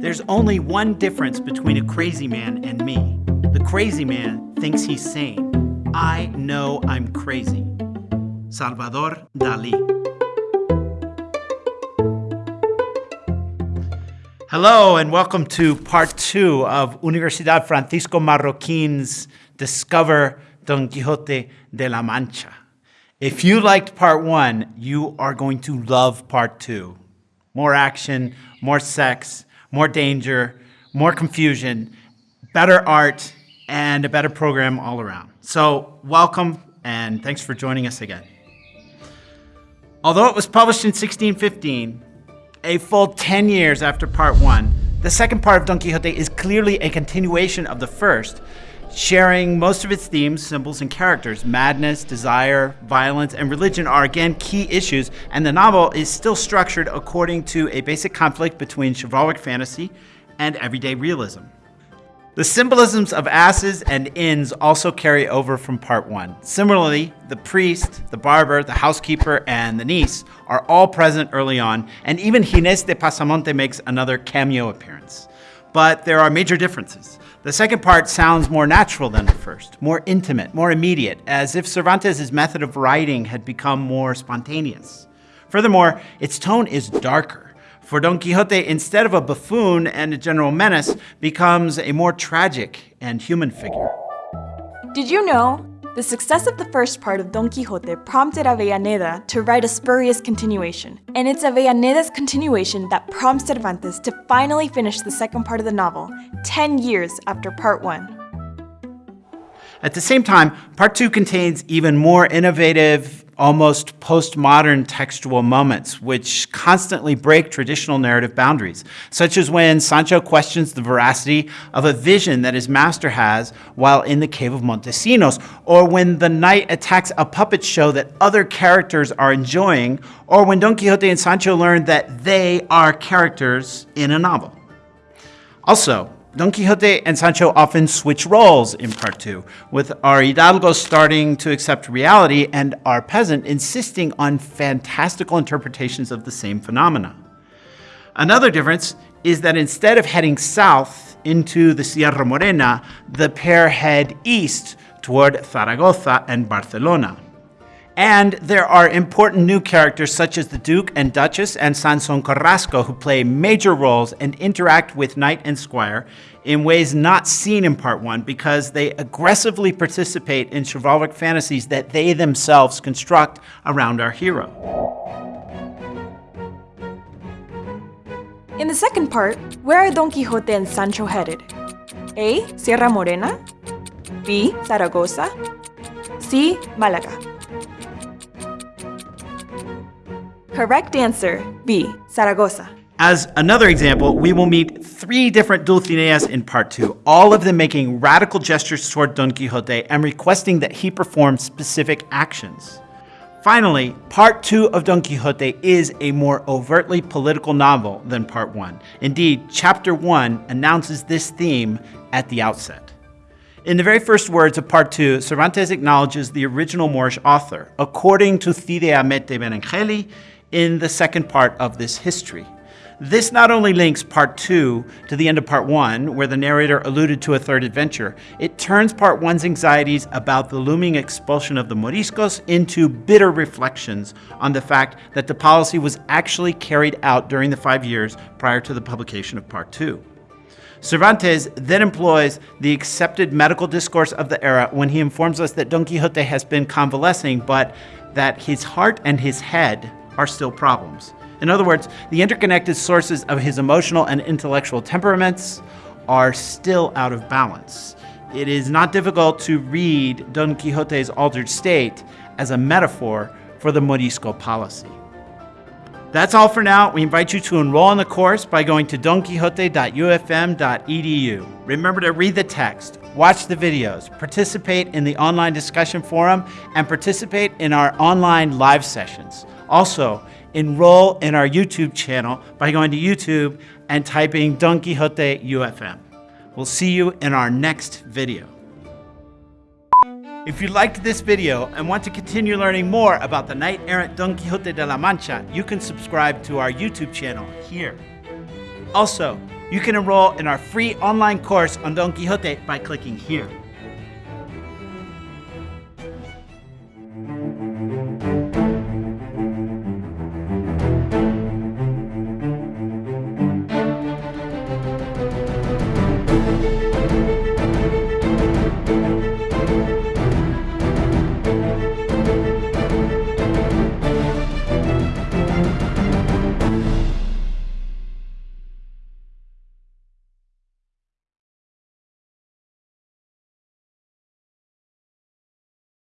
there's only one difference between a crazy man and me. The crazy man thinks he's sane. I know I'm crazy. Salvador Dali. Hello, and welcome to part two of Universidad Francisco Marroquin's Discover Don Quixote de la Mancha. If you liked part one, you are going to love part two. More action, more sex, more danger, more confusion, better art, and a better program all around. So, welcome and thanks for joining us again. Although it was published in 1615, a full 10 years after part one, the second part of Don Quixote is clearly a continuation of the first, sharing most of its themes, symbols, and characters. Madness, desire, violence, and religion are again key issues, and the novel is still structured according to a basic conflict between chivalric fantasy and everyday realism. The symbolisms of asses and inns also carry over from part one. Similarly, the priest, the barber, the housekeeper, and the niece are all present early on, and even Ginés de Pasamonte makes another cameo appearance. But there are major differences. The second part sounds more natural than the first, more intimate, more immediate, as if Cervantes' method of writing had become more spontaneous. Furthermore, its tone is darker. For Don Quixote, instead of a buffoon and a general menace, becomes a more tragic and human figure. Did you know? The success of the first part of Don Quixote prompted Avellaneda to write a spurious continuation, and it's Avellaneda's continuation that prompts Cervantes to finally finish the second part of the novel, 10 years after part 1. At the same time, part 2 contains even more innovative almost postmodern textual moments, which constantly break traditional narrative boundaries, such as when Sancho questions the veracity of a vision that his master has while in the cave of Montesinos, or when the knight attacks a puppet show that other characters are enjoying, or when Don Quixote and Sancho learn that they are characters in a novel. Also, Don Quixote and Sancho often switch roles in part two, with our Hidalgo starting to accept reality and our peasant insisting on fantastical interpretations of the same phenomena. Another difference is that instead of heading south into the Sierra Morena, the pair head east toward Zaragoza and Barcelona. And there are important new characters such as the Duke and Duchess and Sanson Carrasco who play major roles and interact with Knight and Squire in ways not seen in part one because they aggressively participate in chivalric fantasies that they themselves construct around our hero. In the second part, where are Don Quixote and Sancho headed? A. Sierra Morena B. Zaragoza C. Malaga Correct answer, B. Zaragoza. As another example, we will meet three different Dulcineas in part two, all of them making radical gestures toward Don Quixote and requesting that he perform specific actions. Finally, part two of Don Quixote is a more overtly political novel than part one. Indeed, chapter one announces this theme at the outset. In the very first words of part two, Cervantes acknowledges the original Moorish author, according to Cide Hamete Benengeli, in the second part of this history. This not only links part two to the end of part one, where the narrator alluded to a third adventure, it turns part one's anxieties about the looming expulsion of the Moriscos into bitter reflections on the fact that the policy was actually carried out during the five years prior to the publication of part two. Cervantes then employs the accepted medical discourse of the era when he informs us that Don Quixote has been convalescing, but that his heart and his head are still problems. In other words, the interconnected sources of his emotional and intellectual temperaments are still out of balance. It is not difficult to read Don Quixote's altered state as a metaphor for the Morisco policy. That's all for now. We invite you to enroll in the course by going to donquixote.ufm.edu. Remember to read the text, watch the videos, participate in the online discussion forum, and participate in our online live sessions. Also, enroll in our YouTube channel by going to YouTube and typing Don Quixote UFM. We'll see you in our next video. If you liked this video and want to continue learning more about the knight-errant Don Quixote de la Mancha, you can subscribe to our YouTube channel here. Also, You can enroll in our free online course on Don Quixote by clicking here.